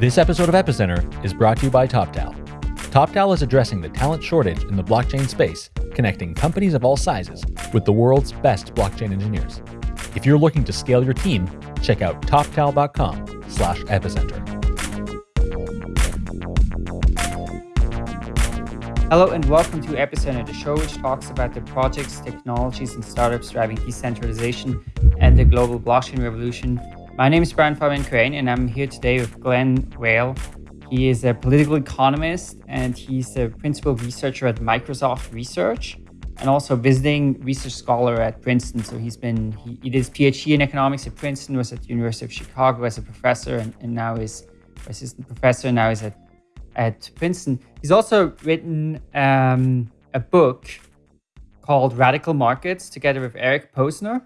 This episode of Epicenter is brought to you by TopTal. TopTal is addressing the talent shortage in the blockchain space, connecting companies of all sizes with the world's best blockchain engineers. If you're looking to scale your team, check out toptal.com slash epicenter. Hello and welcome to Epicenter, the show which talks about the projects, technologies, and startups driving decentralization and the global blockchain revolution. My name is Brian Fabian Crain, and I'm here today with Glen Weyl. He is a political economist and he's a principal researcher at Microsoft Research and also visiting research scholar at Princeton. So he's been, he, he did his PhD in economics at Princeton, was at the University of Chicago as a professor, and, and now is assistant professor, now is at at Princeton. He's also written um, a book called Radical Markets together with Eric Posner.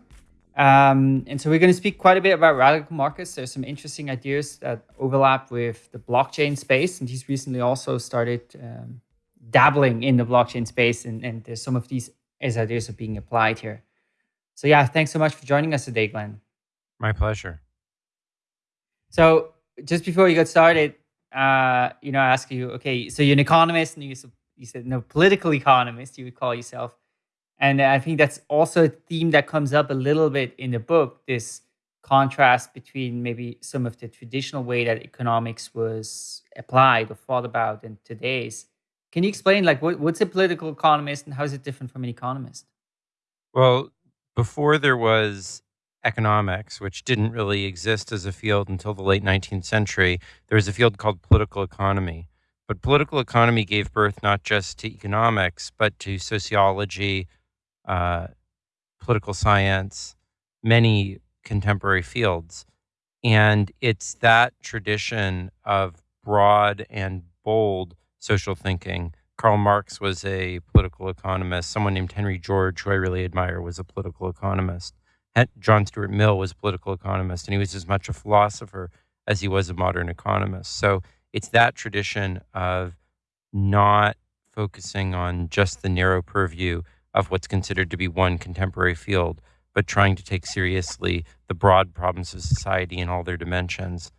Um, and so we're going to speak quite a bit about radical markets. There's some interesting ideas that overlap with the blockchain space. And he's recently also started um, dabbling in the blockchain space. And, and there's some of these as ideas are being applied here. So yeah, thanks so much for joining us today, Glen. My pleasure. So just before we got started, uh, you know, I ask you, okay, so you're an economist, and you you said no political economist, you would call yourself, and I think that's also a theme that comes up a little bit in the book. This contrast between maybe some of the traditional way that economics was applied or thought about in today's. Can you explain, like, what, what's a political economist and how is it different from an economist? Well, before there was economics, which didn't really exist as a field until the late 19th century, there was a field called political economy. But political economy gave birth not just to economics, but to sociology, uh, political science, many contemporary fields. And it's that tradition of broad and bold social thinking. Karl Marx was a political economist. Someone named Henry George, who I really admire, was a political economist. John Stuart Mill was a political economist, and he was as much a philosopher as he was a modern economist. So it's that tradition of not focusing on just the narrow purview of what's considered to be one contemporary field, but trying to take seriously the broad problems of society in all their dimensions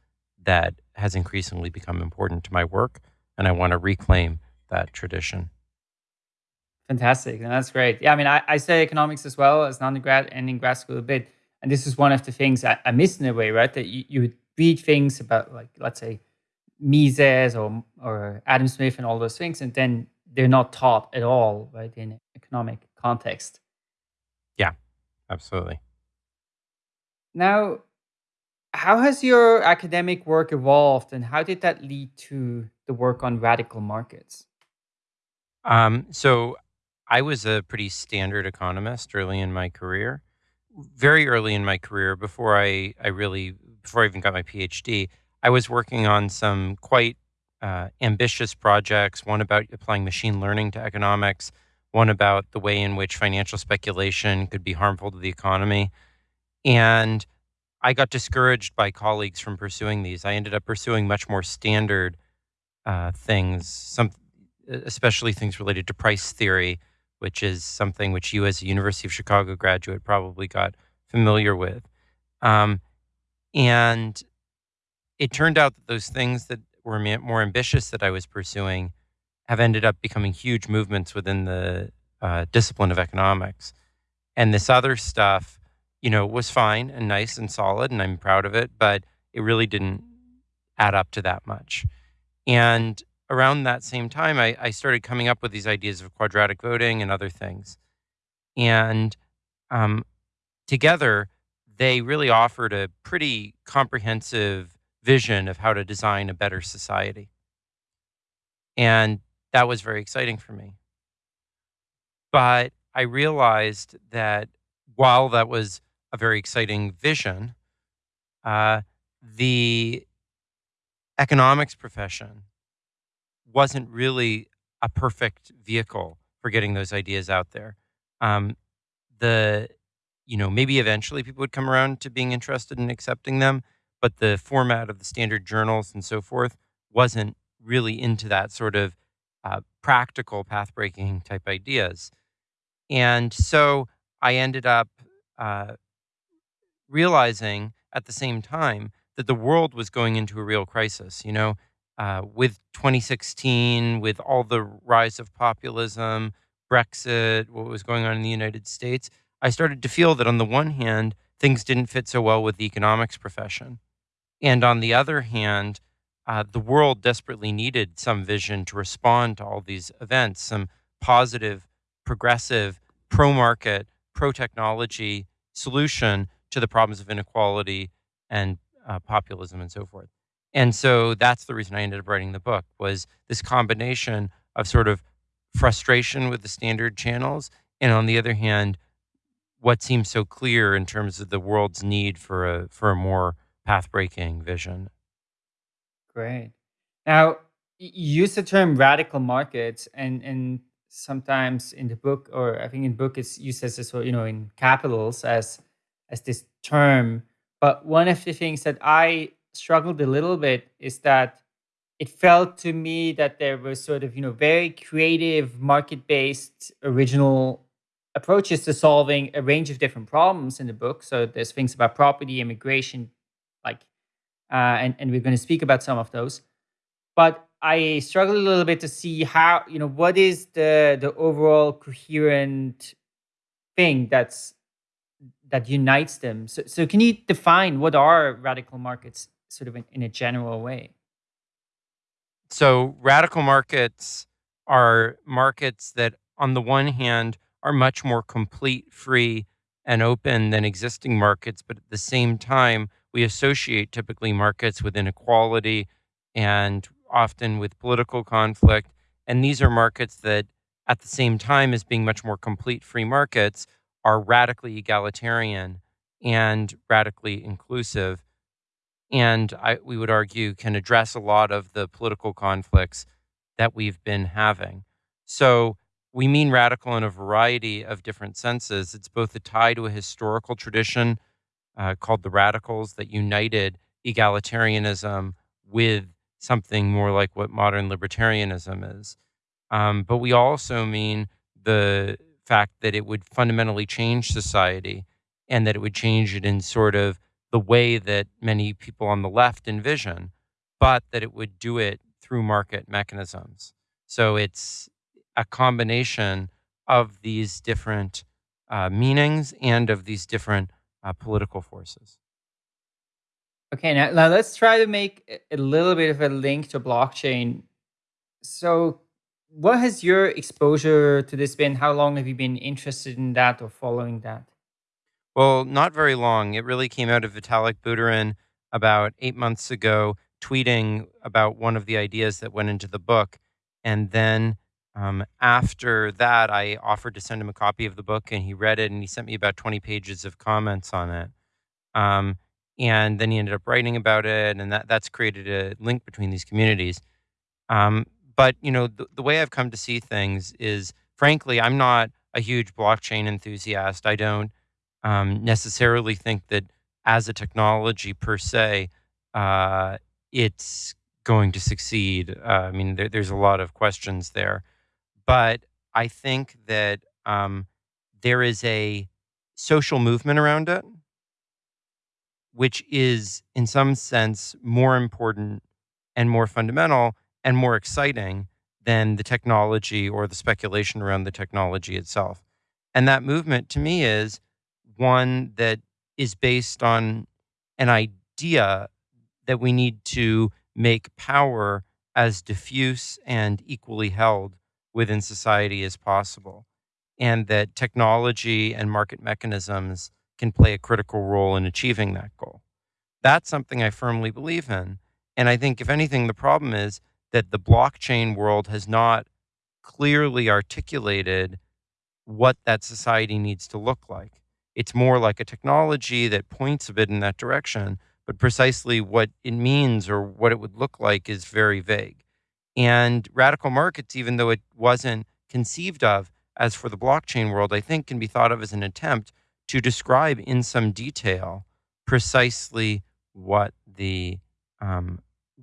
that has increasingly become important to my work. And I want to reclaim that tradition. Fantastic. And that's great. Yeah, I mean, I, I study economics as well as an undergrad and in grad school a bit. And this is one of the things I, I missed in a way, right? That you, you would read things about, like, let's say, Mises or, or Adam Smith and all those things, and then they're not taught at all, right, in economic context. Yeah, absolutely. Now, how has your academic work evolved and how did that lead to the work on radical markets? Um, so I was a pretty standard economist early in my career. Very early in my career, before I, I really, before I even got my PhD, I was working on some quite uh, ambitious projects. One about applying machine learning to economics, one about the way in which financial speculation could be harmful to the economy. And I got discouraged by colleagues from pursuing these. I ended up pursuing much more standard uh, things, some, especially things related to price theory which is something which you, as a University of Chicago graduate, probably got familiar with. Um, and it turned out that those things that were more ambitious that I was pursuing have ended up becoming huge movements within the uh, discipline of economics. And this other stuff, you know, was fine and nice and solid, and I'm proud of it, but it really didn't add up to that much. And around that same time, I, I started coming up with these ideas of quadratic voting and other things. And um, together, they really offered a pretty comprehensive vision of how to design a better society. And that was very exciting for me. But I realized that while that was a very exciting vision, uh, the economics profession wasn't really a perfect vehicle for getting those ideas out there. Um, the, you know, maybe eventually people would come around to being interested in accepting them, but the format of the standard journals and so forth wasn't really into that sort of uh, practical path breaking type ideas. And so I ended up uh, realizing at the same time that the world was going into a real crisis. You know, uh, with 2016, with all the rise of populism, Brexit, what was going on in the United States, I started to feel that on the one hand, things didn't fit so well with the economics profession. And on the other hand, uh, the world desperately needed some vision to respond to all these events, some positive, progressive, pro market, pro technology solution to the problems of inequality and uh, populism and so forth. And so that's the reason I ended up writing the book was this combination of sort of frustration with the standard channels and on the other hand what seems so clear in terms of the world's need for a for a more path breaking vision. Great. Now, you use the term radical markets, and and sometimes in the book, or I think in book, it's used as this, you know, in capitals as as this term. But one of the things that I struggled a little bit is that it felt to me that there was sort of you know very creative market based original approaches to solving a range of different problems in the book. So there's things about property, immigration, like, Uh, and and we're going to speak about some of those. But I struggle a little bit to see how you know what is the the overall coherent thing that's that unites them. So, so can you define what are radical markets, sort of in, in a general way? So radical markets are markets that, on the one hand, are much more complete, free, and open than existing markets. But at the same time, we associate typically markets with inequality and often with political conflict. And these are markets that, at the same time as being much more complete free markets, are radically egalitarian and radically inclusive. And I, we would argue can address a lot of the political conflicts that we've been having. So we mean radical in a variety of different senses. It's both a tie to a historical tradition uh, called the radicals that united egalitarianism with something more like what modern libertarianism is. Um, but we also mean the fact that it would fundamentally change society and that it would change it in sort of the way that many people on the left envision, but that it would do it through market mechanisms. So it's a combination of these different uh, meanings and of these different uh, political forces. Okay, now, now let's try to make a little bit of a link to blockchain. So, what has your exposure to this been? How long have you been interested in that or following that? Well, not very long. It really came out of Vitalik Buterin about eight months ago, tweeting about one of the ideas that went into the book. And then um, after that, I offered to send him a copy of the book, and he read it, and he sent me about 20 pages of comments on it. Um, and then he ended up writing about it, and that that's created a link between these communities. Um, but you know, the, the way I've come to see things is, frankly, I'm not a huge blockchain enthusiast. I don't um, necessarily think that as a technology per se, uh, it's going to succeed. Uh, I mean, there, there's a lot of questions there. But I think that um, there is a social movement around it, which is, in some sense, more important and more fundamental and more exciting than the technology or the speculation around the technology itself. And that movement to me is one that is based on an idea that we need to make power as diffuse and equally held within society as possible, and that technology and market mechanisms can play a critical role in achieving that goal. That's something I firmly believe in. And I think, if anything, the problem is that the blockchain world has not clearly articulated what that society needs to look like. It's more like a technology that points a bit in that direction, but precisely what it means or what it would look like is very vague. And radical markets, even though it wasn't conceived of as for the blockchain world, I think can be thought of as an attempt to describe in some detail precisely what the um,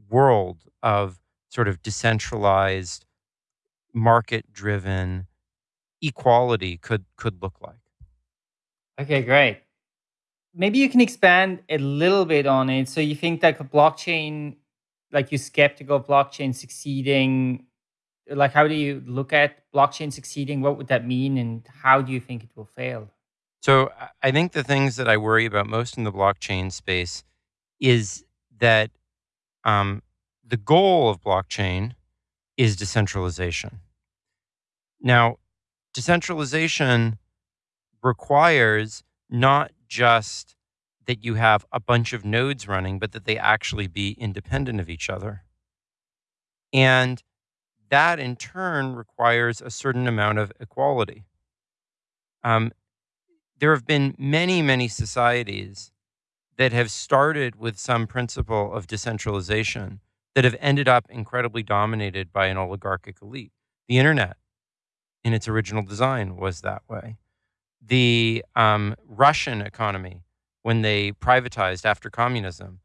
world of sort of decentralized, market driven equality could could look like. Okay, great. maybe you can expand a little bit on it. So you think that a blockchain, like you're skeptical of blockchain succeeding. Like, how do you look at blockchain succeeding? What would that mean, and how do you think it will fail? So I think the things that I worry about most in the blockchain space is that um, the goal of blockchain is decentralization. Now, decentralization requires not just that you have a bunch of nodes running, but that they actually be independent of each other. And that in turn requires a certain amount of equality. Um, there have been many, many societies that have started with some principle of decentralization that have ended up incredibly dominated by an oligarchic elite. The internet, in its original design, was that way. The um, Russian economy, when they privatized after communism,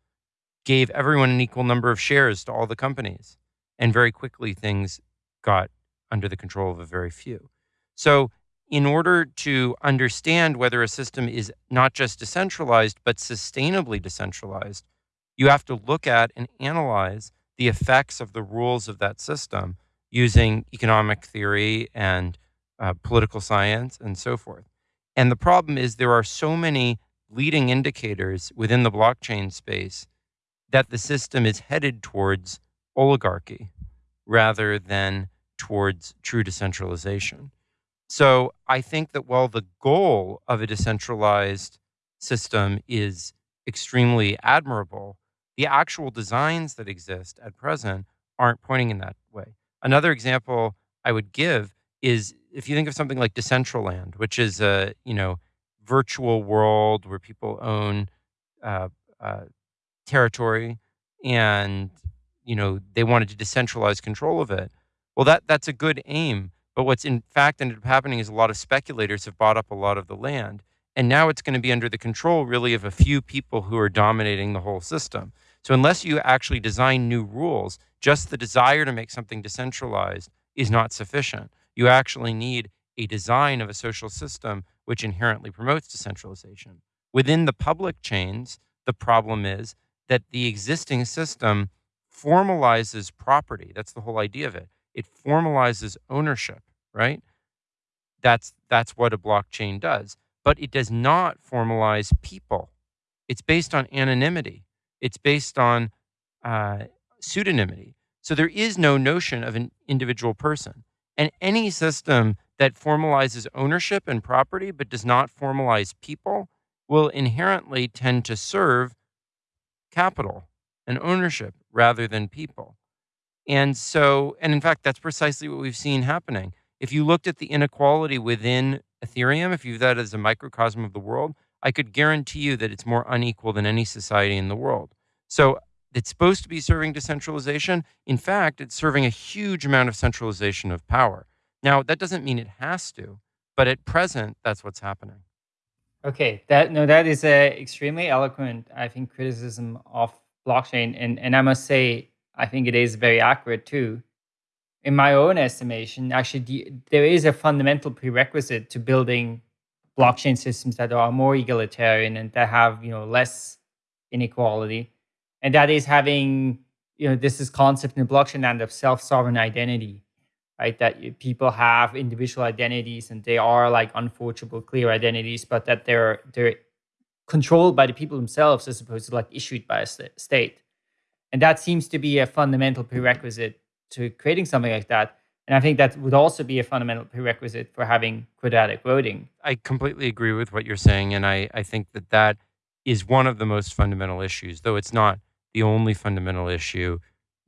gave everyone an equal number of shares to all the companies. And very quickly, things got under the control of a very few. So in order to understand whether a system is not just decentralized, but sustainably decentralized, you have to look at and analyze the effects of the rules of that system using economic theory and uh, political science and so forth. And the problem is there are so many leading indicators within the blockchain space that the system is headed towards oligarchy rather than towards true decentralization. So I think that while the goal of a decentralized system is extremely admirable, the actual designs that exist at present aren't pointing in that way. Another example I would give is if you think of something like Decentraland, which is a you know virtual world where people own uh, uh, territory and you know they wanted to decentralize control of it. Well, that that's a good aim, but what's in fact ended up happening is a lot of speculators have bought up a lot of the land. And now it's going to be under the control, really, of a few people who are dominating the whole system. So, unless you actually design new rules, just the desire to make something decentralized is not sufficient. You actually need a design of a social system which inherently promotes decentralization. Within the public chains, the problem is that the existing system formalizes property. That's the whole idea of it it formalizes ownership, right? That's that's what a blockchain does. But it does not formalize people. It's based on anonymity. It's based on uh, pseudonymity. So there is no notion of an individual person. And any system that formalizes ownership and property but does not formalize people will inherently tend to serve capital and ownership rather than people. And so, and in fact, that's precisely what we've seen happening. If you looked at the inequality within Ethereum, if you view that as a microcosm of the world, I could guarantee you that it's more unequal than any society in the world. So it's supposed to be serving decentralization. In fact, it's serving a huge amount of centralization of power. Now, that doesn't mean it has to, but at present, that's what's happening. Okay, that no, that is a extremely eloquent, I think, criticism of blockchain, and and I must say, I think it is very accurate too. In my own estimation, actually, the, there is a fundamental prerequisite to building blockchain systems that are more egalitarian and that have you know less inequality, and that is having you know this is concept in blockchain land of self-sovereign identity, right? That people have individual identities and they are like unforgeable, clear identities, but that they're they're controlled by the people themselves as opposed to like issued by a state. And that seems to be a fundamental prerequisite to creating something like that. And I think that would also be a fundamental prerequisite for having quadratic voting. I completely agree with what you're saying. And I, I think that that is one of the most fundamental issues, though it's not the only fundamental issue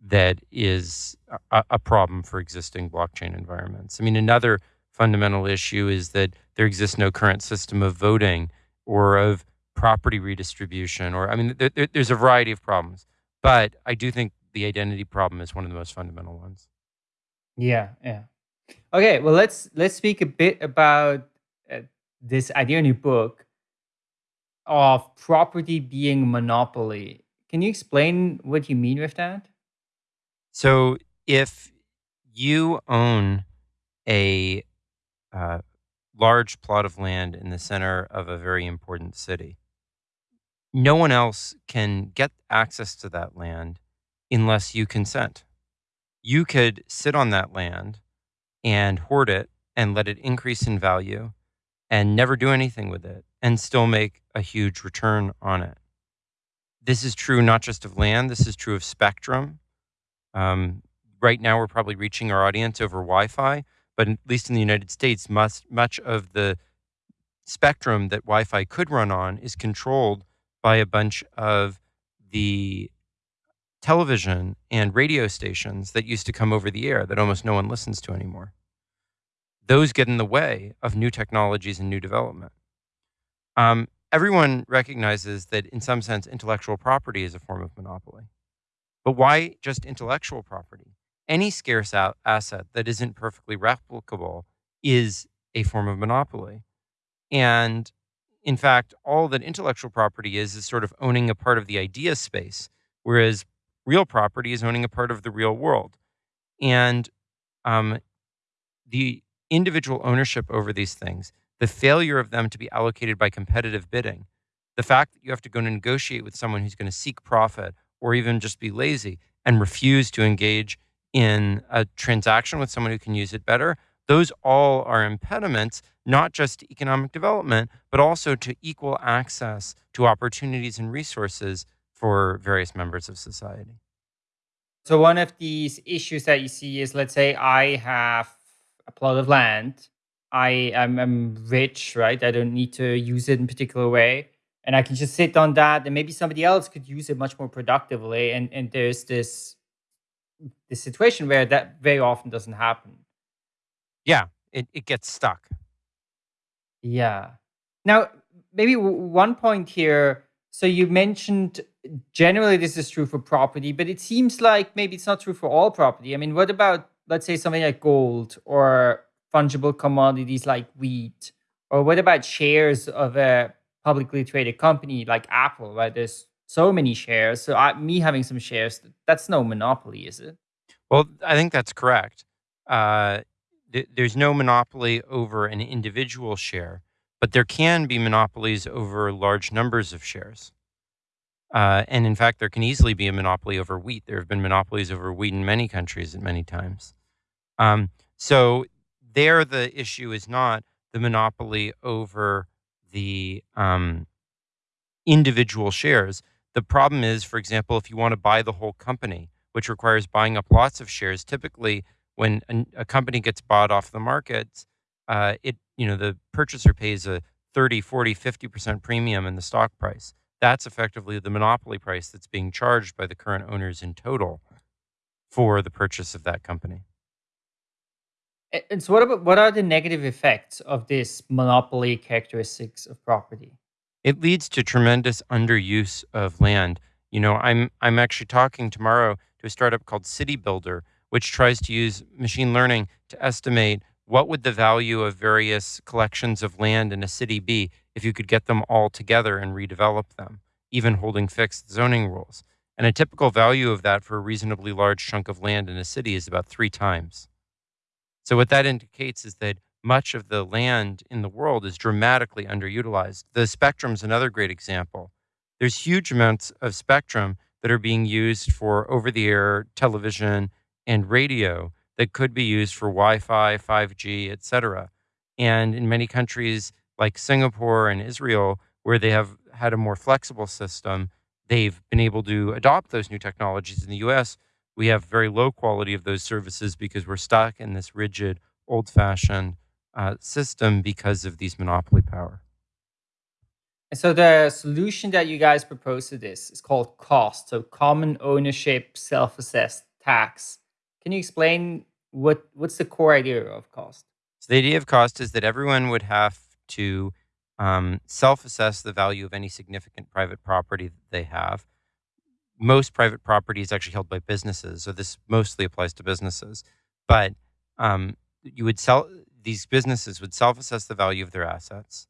that is a, a problem for existing blockchain environments. I mean, another fundamental issue is that there exists no current system of voting or of property redistribution, or I mean, there, there's a variety of problems. But I do think the identity problem is one of the most fundamental ones. Yeah, yeah. Okay, well let's let's speak a bit about uh, this idea in your book of property being monopoly. Can you explain what you mean with that? So, if you own a uh, large plot of land in the center of a very important city, no one else can get access to that land unless you consent. You could sit on that land and hoard it and let it increase in value and never do anything with it and still make a huge return on it. This is true not just of land, this is true of spectrum. Um, right now, we're probably reaching our audience over Wi Fi, but at least in the United States, much, much of the spectrum that Wi Fi could run on is controlled by a bunch of the television and radio stations that used to come over the air that almost no one listens to anymore. Those get in the way of new technologies and new development. Um, everyone recognizes that, in some sense, intellectual property is a form of monopoly. But why just intellectual property? Any scarce asset that isn't perfectly replicable is a form of monopoly. And in fact, all that intellectual property is is sort of owning a part of the idea space, whereas real property is owning a part of the real world. And um, the individual ownership over these things, the failure of them to be allocated by competitive bidding, the fact that you have to go negotiate with someone who's going to seek profit or even just be lazy and refuse to engage in a transaction with someone who can use it better, those all are impediments, not just to economic development, but also to equal access to opportunities and resources for various members of society. So, one of these issues that you see is let's say I have a plot of land. I am I'm rich, right? I don't need to use it in a particular way. And I can just sit on that and maybe somebody else could use it much more productively. And and there's this this situation where that very often doesn't happen. Yeah, it, it gets stuck. Yeah. Now, maybe one point here. So you mentioned generally this is true for property, but it seems like maybe it's not true for all property. I mean, what about let's say something like gold or fungible commodities like wheat? Or what about shares of a publicly traded company like Apple, right? There's so many shares. So I, me having some shares, that's no monopoly, is it? Well, I think that's correct. Uh, th- there's no monopoly over an individual share, but there can be monopolies over large numbers of shares. Uh, and in fact, there can easily be a monopoly over wheat. There have been monopolies over wheat in many countries at many times. Um, so there, the issue is not the monopoly over the um, individual shares. The problem is, for example, if you want to buy the whole company, which requires buying up lots of shares, typically when a, a company gets bought off the market, uh, it you know the purchaser pays a 30, 40, 50% premium in the stock price. That's effectively the monopoly price that's being charged by the current owners in total for the purchase of that company. And so, what about what are the negative effects of this monopoly characteristics of property? It leads to tremendous underuse of land. You know, I'm I'm actually talking tomorrow to a startup called City Builder, which tries to use machine learning to estimate what would the value of various collections of land in a city be if you could get them all together and redevelop them, even holding fixed zoning rules. And a typical value of that for a reasonably large chunk of land in a city is about three times. So, what that indicates is that much of the land in the world is dramatically underutilized. The spectrum is another great example. There's huge amounts of spectrum that are being used for over the air television and radio that could be used for Wi-Fi, 5G, etc. And in many countries like Singapore and Israel, where they have had a more flexible system, they've been able to adopt those new technologies. In the US, we have very low quality of those services because we're stuck in this rigid, old fashioned uh, system because of these monopoly power. And so the solution that you guys propose to this is called cost. So common ownership, self-assessed tax. Can you explain what what's the core idea of cost? So the idea of cost is that everyone would have to um, self-assess the value of any significant private property that they have most private property is actually held by businesses, so this mostly applies to businesses. But um, you would sell these businesses would self-assess the value of their assets.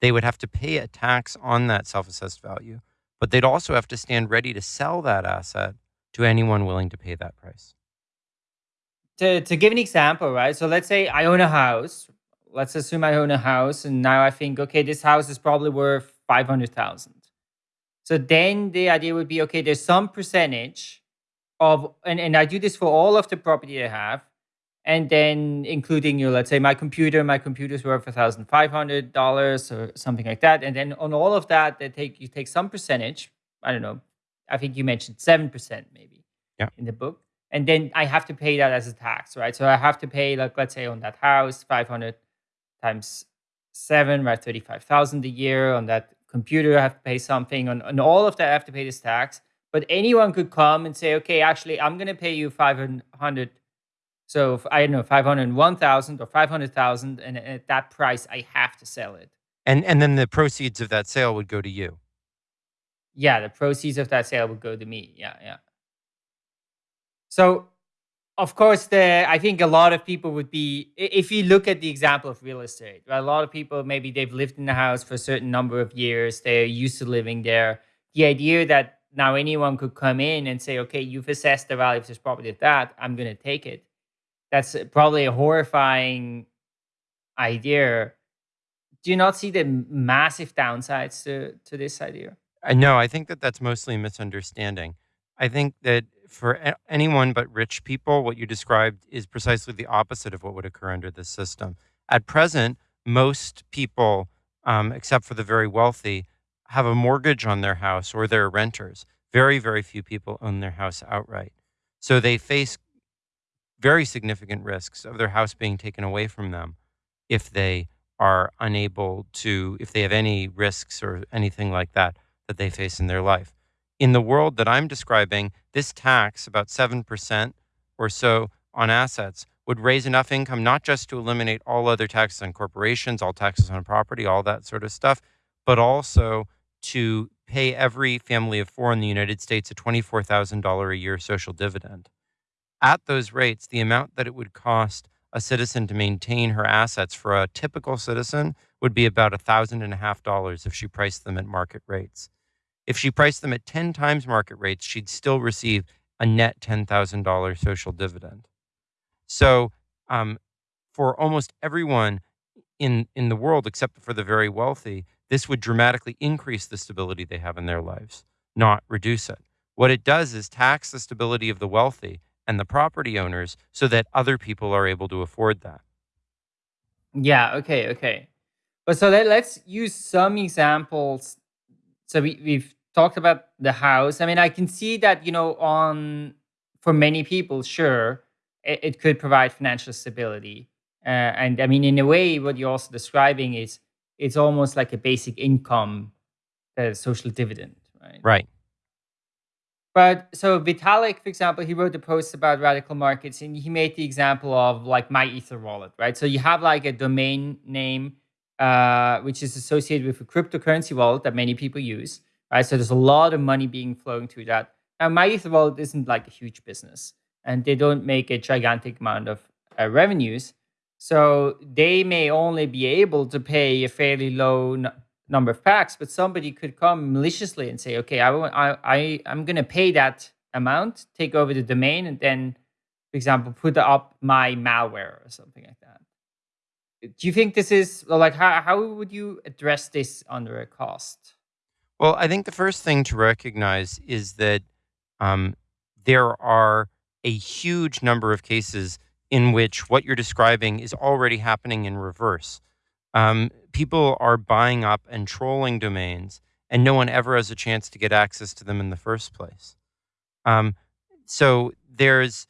They would have to pay a tax on that self-assessed value, but they'd also have to stand ready to sell that asset to anyone willing to pay that price. To to give an example, right? So let's say I own a house. Let's assume I own a house, and now I think, okay, this house is probably worth five hundred thousand So then the idea would be okay, there's some percentage of, and, and I do this for all of the property I have, and then including you, let's say my computer, my computer's worth a thousand five hundred dollars or something like that, and then on all of that, they take you take some percentage. I don't know. I think you mentioned seven percent maybe Yeah. in the book, and then I have to pay that as a tax, right? So I have to pay like let's say on that house five hundred times seven, right, thirty five thousand a year. On that computer, I have to pay something. On on all of that, I have to pay this tax. But anyone could come and say, okay, actually, I'm going to pay you five hundred so if, I don't know, 501,000 or 500,000 and at that price I have to sell it. And and then the proceeds of that sale would go to you. Yeah, the proceeds of that sale would go to me. Yeah, yeah. So of course the I think a lot of people would be if you look at the example of real estate, right? A lot of people maybe they've lived in the house for a certain number of years, they're used to living there. The idea that now anyone could come in and say, okay, you've assessed the value of this property at that, I'm gonna take it. That's probably a horrifying idea. Do you not see the massive downsides to, to this idea? I know. I think that that's mostly misunderstanding. I think that for anyone but rich people, what you described is precisely the opposite of what would occur under this system. At present, most people, um, except for the very wealthy, have a mortgage on their house or they're renters. Very, very few people own their house outright. So they face very significant risks of their house being taken away from them if they are unable to, if they have any risks or anything like that that they face in their life. In the world that I'm describing, this tax, about 7% or so on assets, would raise enough income not just to eliminate all other taxes on corporations, all taxes on property, all that sort of stuff, but also to pay every family of four in the United States a $24,000 a year social dividend. At those rates, the amount that it would cost a citizen to maintain her assets for a typical citizen would be about a thousand and a half dollars if she priced them at market rates. If she priced them at 10 times market rates, she'd still receive a net $10,000 social dividend. So, um, for almost everyone in, in the world, except for the very wealthy, this would dramatically increase the stability they have in their lives, not reduce it. What it does is tax the stability of the wealthy and the property owners so that other people are able to afford that. Yeah, okay, okay. But so let, let's use some examples. So we, we've talked about the house. I mean, I can see that, you know, on for many people, sure, it, it could provide financial stability. Uh, and I mean, in a way, what you're also describing is it's almost like a basic income, a social dividend, right? Right. But so Vitalik, for example, he wrote a post about radical markets and he made the example of like MyEtherWallet, right? So you have like a domain name, uh, which is associated with a cryptocurrency wallet that many people use, right? So there's a lot of money being flowing through that. Now, MyEtherWallet isn't like a huge business and they don't make a gigantic amount of uh, revenues. So they may only be able to pay a fairly low number of packs, but somebody could come maliciously and say, okay, I, I, I, I'm going to pay that amount, take over the domain, and then, for example, put up my malware or something like that. Do you think this is like how, how would you address this under a cost? Well, I think the first thing to recognize is that um, there are a huge number of cases in which what you're describing is already happening in reverse. Um, people are buying up and trolling domains, and no one ever has a chance to get access to them in the first place. Um, so there's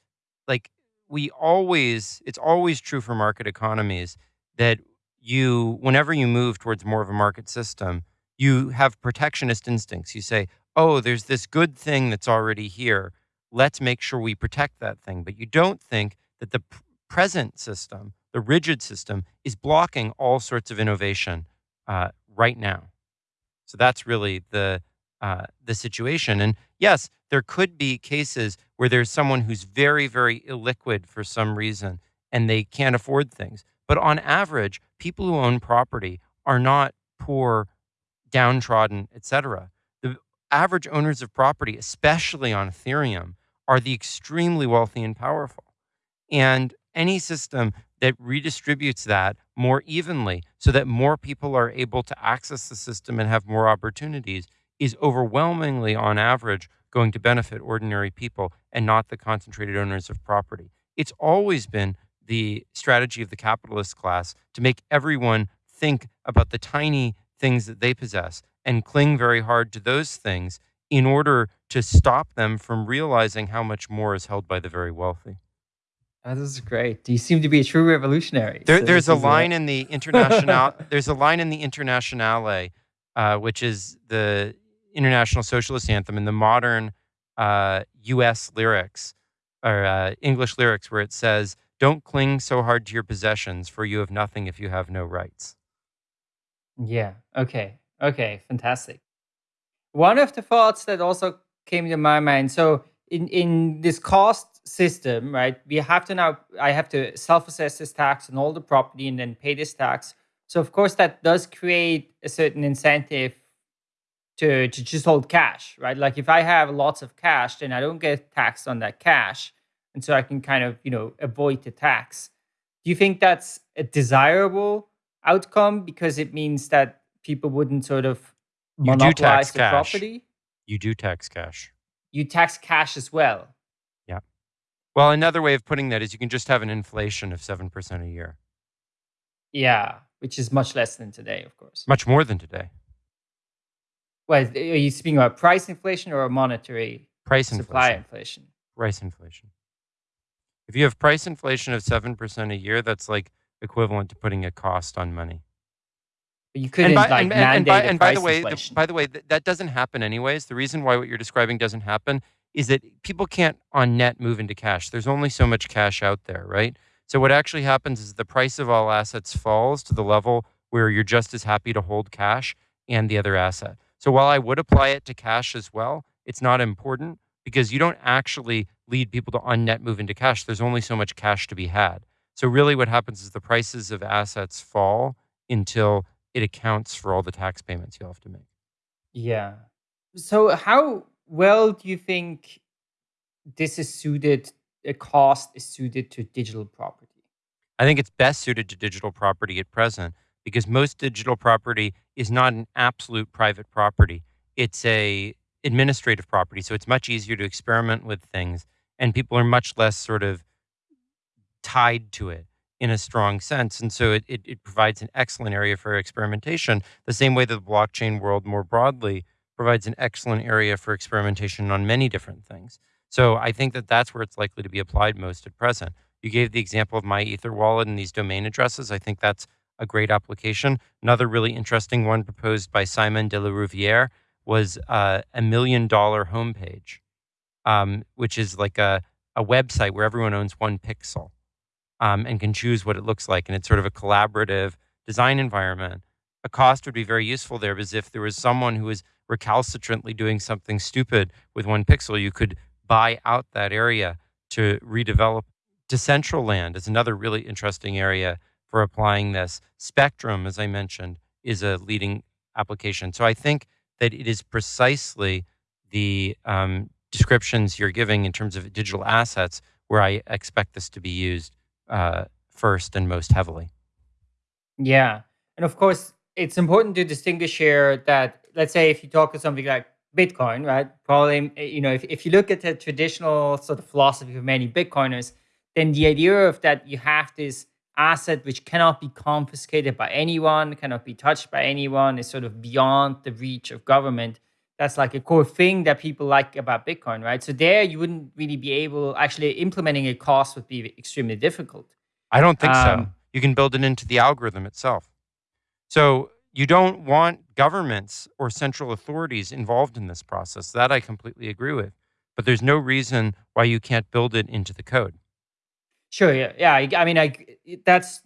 like, we always, it's always true for market economies that you, whenever you move towards more of a market system, you have protectionist instincts. You say, oh, there's this good thing that's already here. Let's make sure we protect that thing. But you don't think that the present system, the rigid system, is blocking all sorts of innovation uh, right now. So that's really the uh, the situation. And yes, there could be cases where there's someone who's very, very illiquid for some reason and they can't afford things. But on average, people who own property are not poor, downtrodden, etc. The average owners of property, especially on Ethereum, are the extremely wealthy and powerful. And any system that redistributes that more evenly so that more people are able to access the system and have more opportunities is overwhelmingly, on average, going to benefit ordinary people and not the concentrated owners of property. It's always been the strategy of the capitalist class to make everyone think about the tiny things that they possess and cling very hard to those things in order to stop them from realizing how much more is held by the very wealthy. Oh, this is great. You seem to be a true revolutionary. There, so there's a line a... in the international. there's a line in the Internationale, uh, which is the international socialist anthem in the modern uh, U.S. lyrics or uh, English lyrics, where it says, "Don't cling so hard to your possessions, for you have nothing if you have no rights." Yeah. Okay. Okay. Fantastic. One of the thoughts that also came to my mind. So in in this cost system, right? We have to now. I have to self-assess this tax on all the property and then pay this tax. So of course that does create a certain incentive to to just hold cash, right? Like if I have lots of cash, then I don't get taxed on that cash, and so I can kind of you know avoid the tax. Do you think that's a desirable outcome because it means that people wouldn't sort of monopolize the cash. property? You do tax cash. You tax cash as well. Yeah. Well, another way of putting that is you can just have an inflation of seven percent a year. Yeah, which is much less than today, of course. Much more than today. Well, are you speaking about price inflation or monetary price supply inflation? inflation? Price inflation. If you have price inflation of 7% a year, that's like equivalent to putting a cost on money. But you couldn't by, like and, mandate and by, and by the way, the, by the way, th- that doesn't happen anyways. The reason why what you're describing doesn't happen is that people can't on net move into cash. There's only so much cash out there, right? So what actually happens is the price of all assets falls to the level where you're just as happy to hold cash and the other asset. So while I would apply it to cash as well, it's not important because you don't actually lead people to on net move into cash. There's only so much cash to be had. So really what happens is the prices of assets fall until it accounts for all the tax payments you'll have to make. Yeah. So how well do you think this is suited a cost is suited to digital property? I think it's best suited to digital property at present because most digital property is not an absolute private property. It's a administrative property, so it's much easier to experiment with things, and people are much less sort of tied to it in a strong sense. And so it, it, it, provides an excellent area for experimentation, the same way that the blockchain world more broadly provides an excellent area for experimentation on many different things. So I think that that's where it's likely to be applied most at present. You gave the example of MyEtherWallet and these domain addresses. I think that's a great application. Another really interesting one proposed by Simon de la Rouvière was uh, a million dollar homepage, um, which is like a, a website where everyone owns one pixel um, and can choose what it looks like. And it's sort of a collaborative design environment. A cost would be very useful there because if there was someone who was recalcitrantly doing something stupid with one pixel, you could buy out that area to redevelop. Decentraland is another really interesting area for applying this. Spectrum, as I mentioned, is a leading application. So I think that it is precisely the um, descriptions you're giving in terms of digital assets where I expect this to be used uh, first and most heavily. Yeah. And of course, it's important to distinguish here that, let's say, if you talk to something like Bitcoin, right? Probably, you know, if, if you look at the traditional sort of philosophy of many Bitcoiners, then the idea of that you have this asset which cannot be confiscated by anyone, cannot be touched by anyone, is sort of beyond the reach of government. That's like a core thing that people like about Bitcoin, right? So there you wouldn't really be able actually implementing a cost would be extremely difficult. I don't think um, so. You can build it into the algorithm itself. So you don't want governments or central authorities involved in this process. That I completely agree with. But there's no reason why you can't build it into the code. Sure. Yeah. Yeah. I, I mean, I that's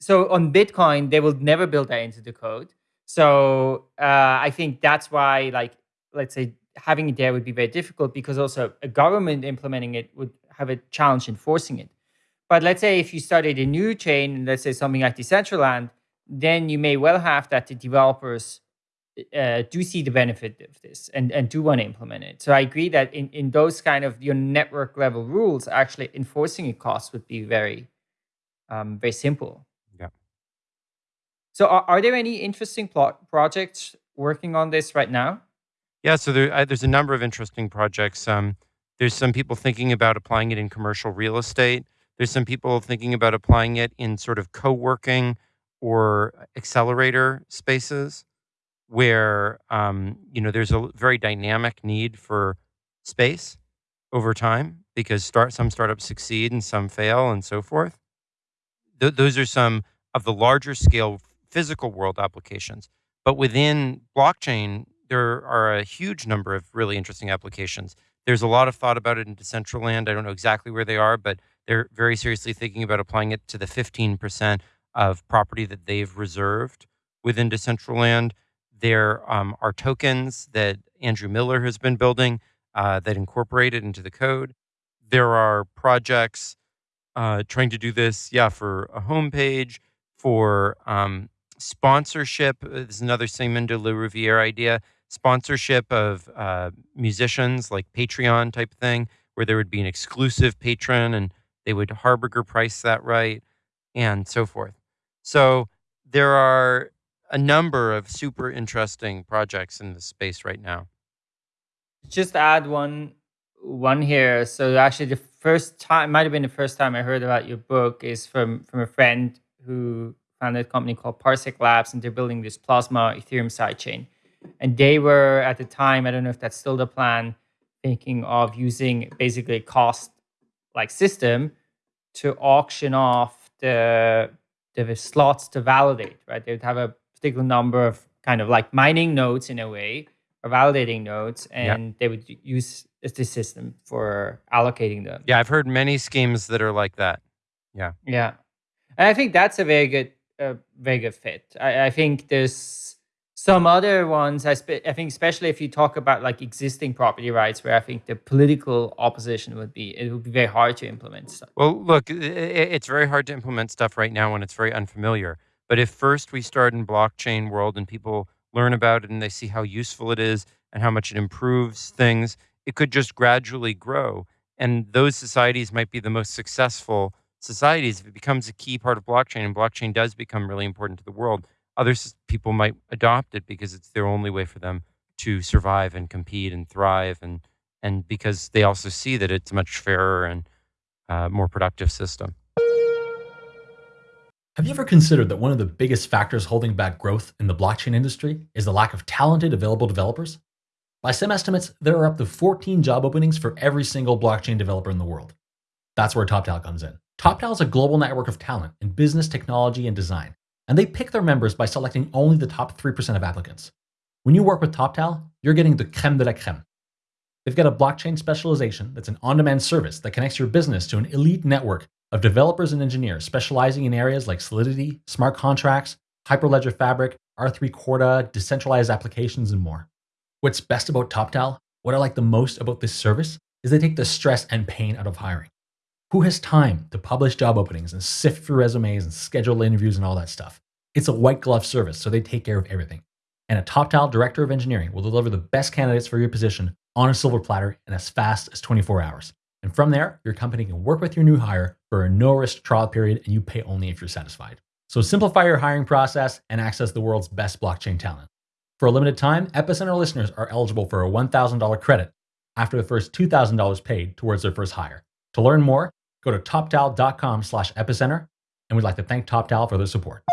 so on Bitcoin they will never build that into the code. So uh, I think that's why, like, let's say having it there would be very difficult because also a government implementing it would have a challenge enforcing it. But let's say if you started a new chain, let's say something like Decentraland, then you may well have that the developers uh, do see the benefit of this and, and do want to implement it. So I agree that in, in those kind of your network level rules, actually enforcing a cost would be very, um, very simple. Yeah. So are, are there any interesting plot projects working on this right now? Yeah, so there, uh, there's a number of interesting projects. Um, there's some people thinking about applying it in commercial real estate. There's some people thinking about applying it in sort of co-working or accelerator spaces where um, you know there's a very dynamic need for space over time because start some startups succeed and some fail and so forth. Th- those are some of the larger scale physical world applications. But within blockchain, there are a huge number of really interesting applications. There's a lot of thought about it in Decentraland. I don't know exactly where they are, but they're very seriously thinking about applying it to the 15% of property that they've reserved within Decentraland. There um, are tokens that Andrew Miller has been building uh, that incorporate it into the code. There are projects uh, trying to do this, yeah, for a homepage, for um, sponsorship. This is another Simon de la Rouviere idea sponsorship of uh, musicians, like Patreon type thing, where there would be an exclusive patron and they would Harberger price that right, and so forth. So there are a number of super interesting projects in this space right now. Just add one one here. So actually, the first time might have been the first time I heard about your book is from from a friend who founded a company called Parsec Labs, and they're building this Plasma Ethereum sidechain. And they were at the time, I don't know if that's still the plan, thinking of using basically a cost like system to auction off the the slots to validate, right? They would have a particular number of kind of like mining nodes in a way, or validating nodes, and yeah. they would use this system for allocating them. Yeah, I've heard many schemes that are like that. Yeah. Yeah. And I think that's a very good, a very good fit. I, I think there's some other ones, I, I think, especially if you talk about like existing property rights, where I think the political opposition would be, it would be very hard to implement stuff. Well, look, it's very hard to implement stuff right now when it's very unfamiliar. But if first we start in blockchain world and people learn about it and they see how useful it is and how much it improves things, it could just gradually grow. And those societies might be the most successful societies if it becomes a key part of blockchain and blockchain does become really important to the world other people might adopt it because it's their only way for them to survive and compete and thrive and and because they also see that it's a much fairer and uh, more productive system. Have you ever considered that one of the biggest factors holding back growth in the blockchain industry is the lack of talented available developers? By some estimates, there are up to 14 job openings for every single blockchain developer in the world. That's where TopTal comes in. TopTal is a global network of talent in business, technology, and design and they pick their members by selecting only the top 3% of applicants. When you work with TopTal, you're getting the creme de la creme. They've got a blockchain specialization that's an on demand service that connects your business to an elite network of developers and engineers specializing in areas like Solidity, smart contracts, Hyperledger Fabric, R3 Corda, decentralized applications, and more. What's best about TopTal, what I like the most about this service, is they take the stress and pain out of hiring. Who has time to publish job openings and sift through resumes and schedule interviews and all that stuff? It's a white glove service, so they take care of everything. And a TopTal director of engineering will deliver the best candidates for your position on a silver platter in as fast as 24 hours. And from there, your company can work with your new hire for a no risk trial period and you pay only if you're satisfied. So simplify your hiring process and access the world's best blockchain talent. For a limited time, Epicenter listeners are eligible for a $1,000 credit after the first $2,000 paid towards their first hire. To learn more, Go to toptal.com slash epicenter, and we'd like to thank TopTal for their support.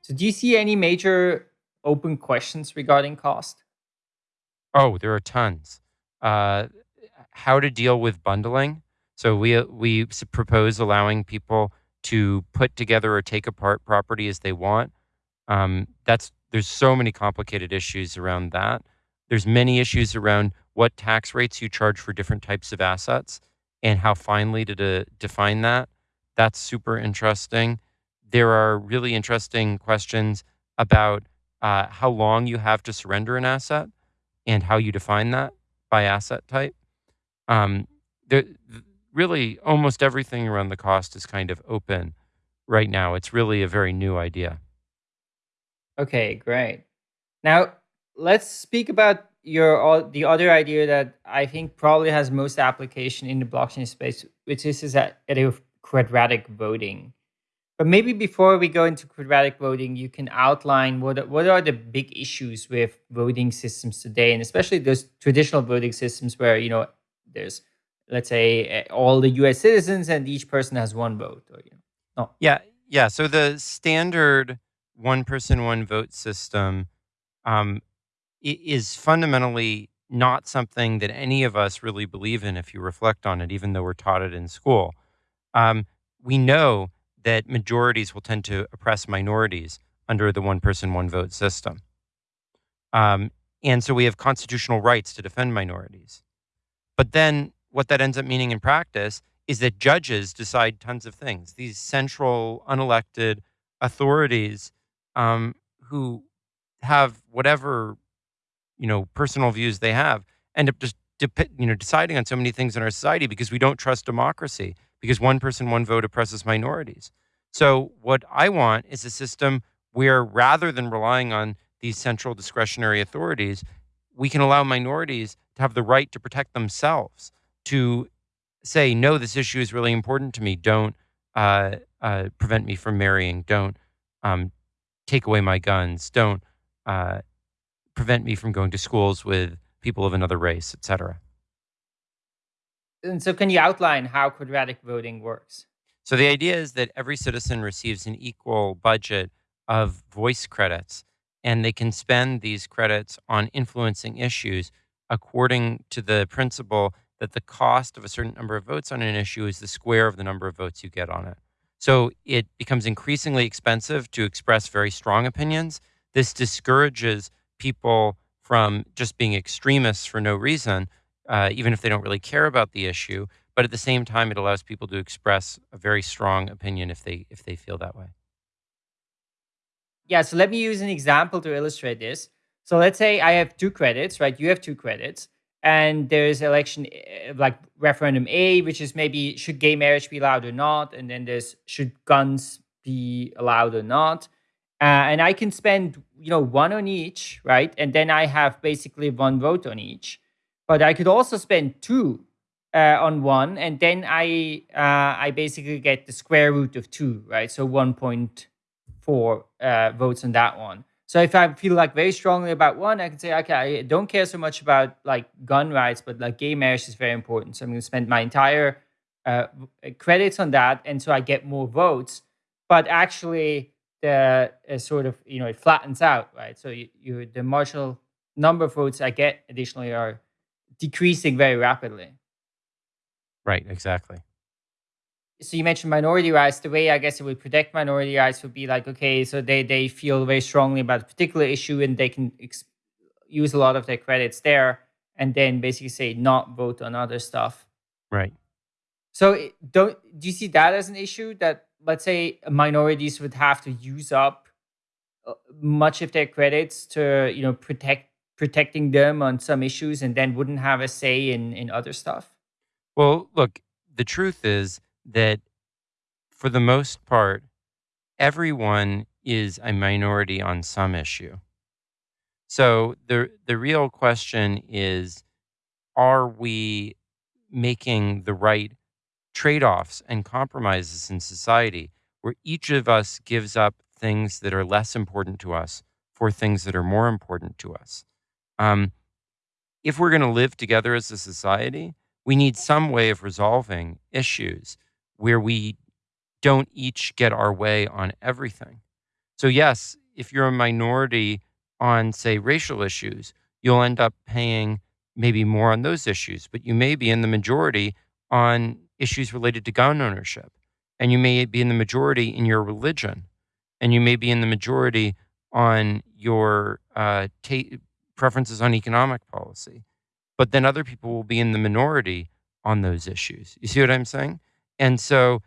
So do you see any major open questions regarding cost? Oh, there are tons. Uh, how to deal with bundling. So we we propose allowing people to put together or take apart property as they want. Um, that's there's so many complicated issues around that. There's many issues around what tax rates you charge for different types of assets and how finely to de- define that. That's super interesting. There are really interesting questions about uh, how long you have to surrender an asset and how you define that by asset type. Um, there, really, almost everything around the cost is kind of open right now. It's really a very new idea. Okay, great. Now, let's speak about your all the other idea that I think probably has most application in the blockchain space, which is is that of quadratic voting. But maybe before we go into quadratic voting, you can outline what what are the big issues with voting systems today, and especially those traditional voting systems where you know there's let's say eh, all the U.S. citizens and each person has one vote. Or, you know. No. Yeah, yeah. So the standard one person one vote system um, is fundamentally not something that any of us really believe in if you reflect on it, even though we're taught it in school. Um, we know that majorities will tend to oppress minorities under the one person, one vote system. Um, and so we have constitutional rights to defend minorities. But then what that ends up meaning in practice is that judges decide tons of things. These central, unelected authorities um, who have whatever you know personal views they have end up just you know deciding on so many things in our society because we don't trust democracy because one person, one vote oppresses minorities. So, what I want is a system where rather than relying on these central discretionary authorities, we can allow minorities to have the right to protect themselves, to say, no, this issue is really important to me. Don't uh, uh, prevent me from marrying. Don't um, take away my guns. Don't uh, prevent me from going to schools with people of another race, etc. And so, can you outline how quadratic voting works? So, the idea is that every citizen receives an equal budget of voice credits, and they can spend these credits on influencing issues according to the principle that the cost of a certain number of votes on an issue is the square of the number of votes you get on it. So, it becomes increasingly expensive to express very strong opinions. This discourages people from just being extremists for no reason uh, even if they don't really care about the issue. But at the same time, it allows people to express a very strong opinion if they if they feel that way. Yeah. So let me use an example to illustrate this. So let's say I have two credits, right? You have two credits, and there's election eh, like referendum A, which is maybe should gay marriage be allowed or not, and then there's should guns be allowed or not. Uh, and I can spend, you know, one on each, right? And then I have basically one vote on each but I could also spend two uh, on one, and then I uh, I basically get the square root of two, right? So 1.4 uh, votes on that one. So if I feel like very strongly about one, I can say, okay, I don't care so much about like gun rights, but like gay marriage is very important. So I'm going to spend my entire uh, credits on that, and so I get more votes. But actually, the uh, sort of you know it flattens out, right? So you, you the marginal number of votes I get additionally are decreasing very rapidly. Right, exactly. So you mentioned minority rights. The way I guess it would protect minority rights would be like, okay, so they they feel very strongly about a particular issue and they can ex- use a lot of their credits there, and then basically say not vote on other stuff. Right. So don't do you see that as an issue that let's say minorities would have to use up uh, much of their credits to you know protect protecting them on some issues and then wouldn't have a say in in other stuff? Well, look, the truth is that for the most part, everyone is a minority on some issue. So the the real question is are we making the right trade-offs and compromises in society where each of us gives up things that are less important to us for things that are more important to us? Um, if we're going to live together as a society, we need some way of resolving issues where we don't each get our way on everything. So, yes, if you're a minority on, say, racial issues, you'll end up paying maybe more on those issues, but you may be in the majority on issues related to gun ownership. And you may be in the majority in your religion. And you may be in the majority on your uh, ta- preferences on economic policy. But then other people will be in the minority on those issues. You see what I'm saying? And so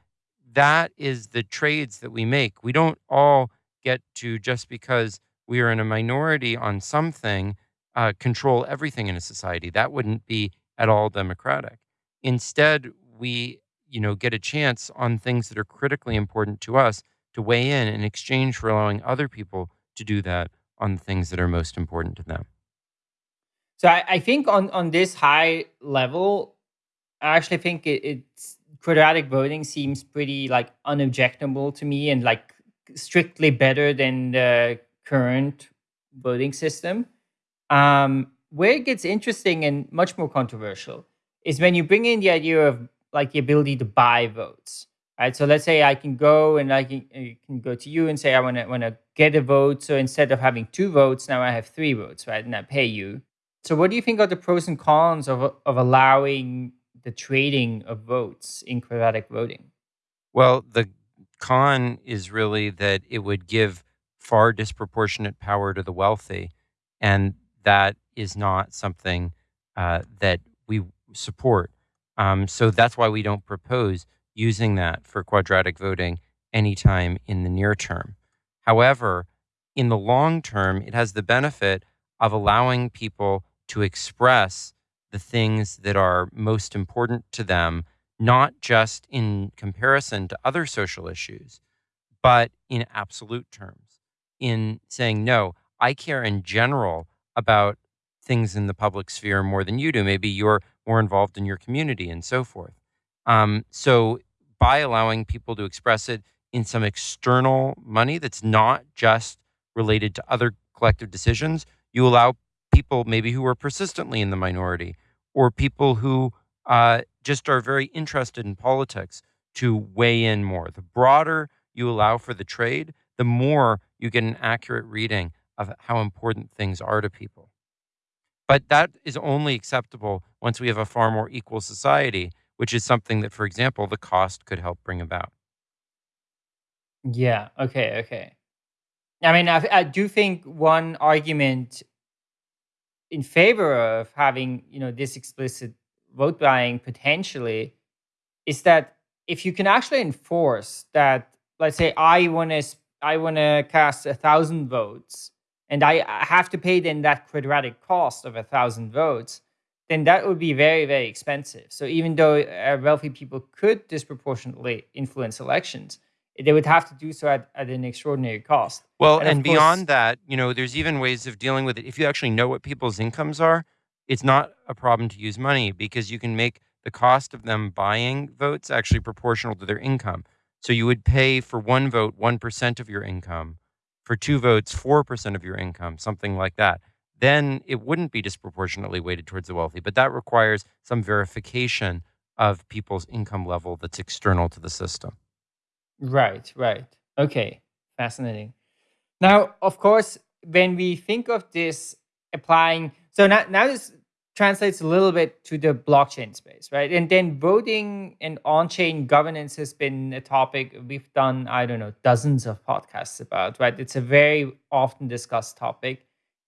that is the trades that we make. We don't all get to just because we are in a minority on something uh, control everything in a society. That wouldn't be at all democratic. Instead, we you know get a chance on things that are critically important to us to weigh in in exchange for allowing other people to do that on the things that are most important to them. So I, I think on on this high level, I actually think it, it's quadratic voting seems pretty like unobjectable to me and like strictly better than the current voting system. Um, where it gets interesting and much more controversial is when you bring in the idea of like the ability to buy votes. Right. So let's say I can go and I can, I can go to you and say I want to want to get a vote. So instead of having two votes, now I have three votes, right? And I pay you. So what do you think are the pros and cons of of allowing the trading of votes in quadratic voting? Well, the con is really that it would give far disproportionate power to the wealthy, and that is not something uh, that we support. Um, so that's why we don't propose using that for quadratic voting anytime in the near term. However, in the long term, it has the benefit of allowing people to express the things that are most important to them, not just in comparison to other social issues, but in absolute terms, in saying, no, I care in general about things in the public sphere more than you do. Maybe you're more involved in your community and so forth. Um, so, by allowing people to express it in some external money that's not just related to other collective decisions, you allow people maybe who are persistently in the minority or people who uh, just are very interested in politics to weigh in more. The broader you allow for the trade, the more you get an accurate reading of how important things are to people. But that is only acceptable once we have a far more equal society, which is something that, for example, the cost could help bring about. Yeah. Okay. Okay. I mean, I, I do think one argument in favor of having you know this explicit vote buying potentially is that if you can actually enforce that, let's say I want to I want to cast a thousand votes and I have to pay then that quadratic cost of a thousand votes, then that would be very, very expensive. So even though uh, wealthy people could disproportionately influence elections, they would have to do so at, at an extraordinary cost. Well, and, and beyond course, that, you know, there's even ways of dealing with it. If you actually know what people's incomes are, it's not a problem to use money because you can make the cost of them buying votes actually proportional to their income. So you would pay for one vote 1% of your income for two votes, 4% of your income, something like that, then it wouldn't be disproportionately weighted towards the wealthy. But that requires some verification of people's income level that's external to the system. Right, right. Okay, fascinating. Now, of course, when we think of this applying, so now, now this translates a little bit to the blockchain space, right? And then voting and on-chain governance has been a topic we've done, I don't know, dozens of podcasts about, right? It's a very often discussed topic.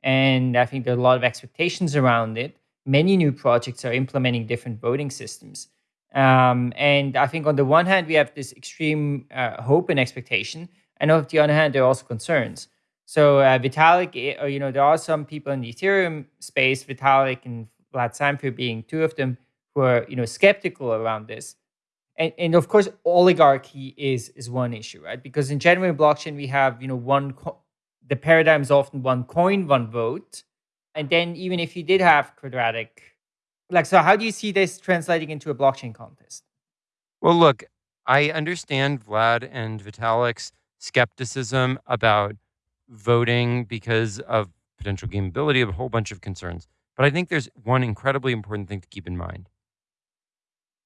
And I think there are a lot of expectations around it. Many new projects are implementing different voting systems. Um, and I think on the one hand, we have this extreme uh, hope and expectation. And on the other hand, there are also concerns. So uh, Vitalik, eh, you know, there are some people in the Ethereum space, Vitalik and Vlad Zamfir being two of them, who are you know skeptical around this. And, and of course, oligarchy is is one issue, right? Because in general in blockchain, we have you know one the paradigm is often one coin, one vote, and then even if you did have quadratic, like so, how do you see this translating into a blockchain contest? Well, look, I understand Vlad and Vitalik's skepticism about voting because of potential gameability of a whole bunch of concerns. But I think there's one incredibly important thing to keep in mind.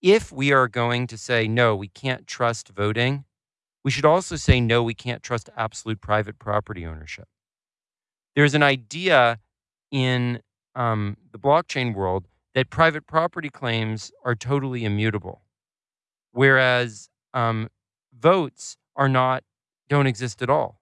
If we are going to say, no, we can't trust voting, we should also say, no, we can't trust absolute private property ownership. There's an idea in um, the blockchain world that private property claims are totally immutable, whereas um, votes are not, don't exist at all.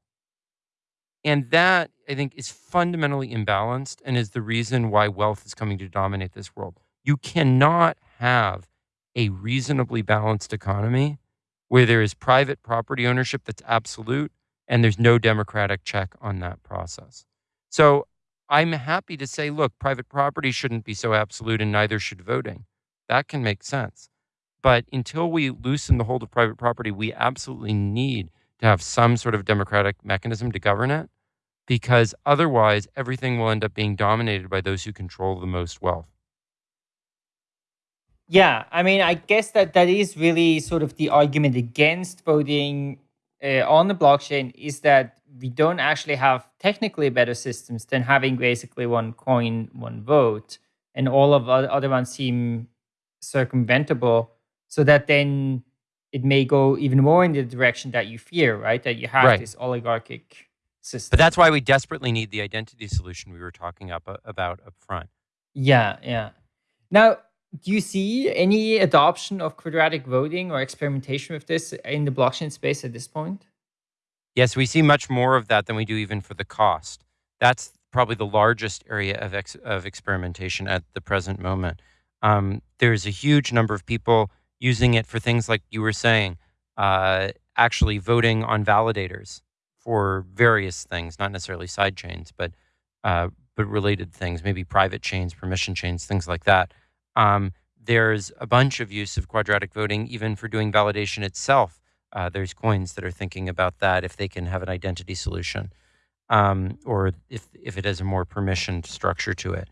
And that, I think, is fundamentally imbalanced and is the reason why wealth is coming to dominate this world. You cannot have a reasonably balanced economy where there is private property ownership that's absolute and there's no democratic check on that process. So I'm happy to say, look, private property shouldn't be so absolute and neither should voting. That can make sense. But until we loosen the hold of private property, we absolutely need to have some sort of democratic mechanism to govern it because otherwise everything will end up being dominated by those who control the most wealth. Yeah, I mean, I guess that that is really sort of the argument against voting uh, on the blockchain is that we don't actually have technically better systems than having basically one coin, one vote, and all of the other ones seem circumventable. So that then it may go even more in the direction that you fear, right? That you have Right. this oligarchic system. But that's why we desperately need the identity solution we were talking up, uh, about up front. Yeah, yeah. Now, do you see any adoption of quadratic voting or experimentation with this in the blockchain space at this point? Yes, we see much more of that than we do even for the cost. That's probably the largest area of, ex- of experimentation at the present moment. Um, there's a huge number of people using it for things like you were saying, uh, actually voting on validators for various things, not necessarily side chains, but uh, but related things, maybe private chains, permission chains, things like that. Um, there's a bunch of use of quadratic voting even for doing validation itself. Uh, there's coins that are thinking about that if they can have an identity solution, um, or if if it has a more permissioned structure to it.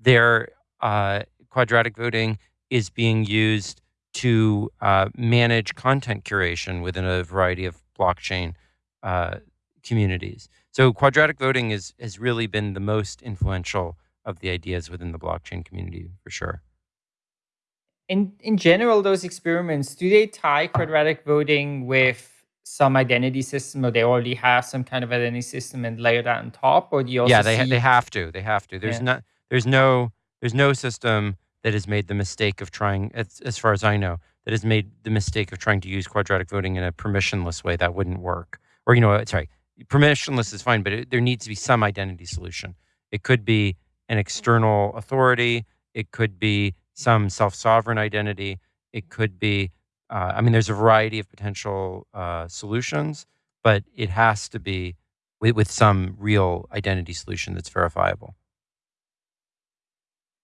There, uh, quadratic voting is being used to uh, manage content curation within a variety of blockchain uh, communities. So quadratic voting is has really been the most influential of the ideas within the blockchain community for sure. In in general, those experiments, do they tie quadratic voting with some identity system or they already have some kind of identity system and layer that on top? Or do you also yeah, they see they have to. They have to. There's Yeah. not there's no there's no system that has made the mistake of trying as, as far as I know that has made the mistake of trying to use quadratic voting in a permissionless way that wouldn't work. Or you know, uh, sorry, permissionless is fine, but it, there needs to be some identity solution. It could be an external authority. It could be some self-sovereign identity. It could be, uh, I mean, there's a variety of potential uh, solutions, but it has to be with, with some real identity solution that's verifiable.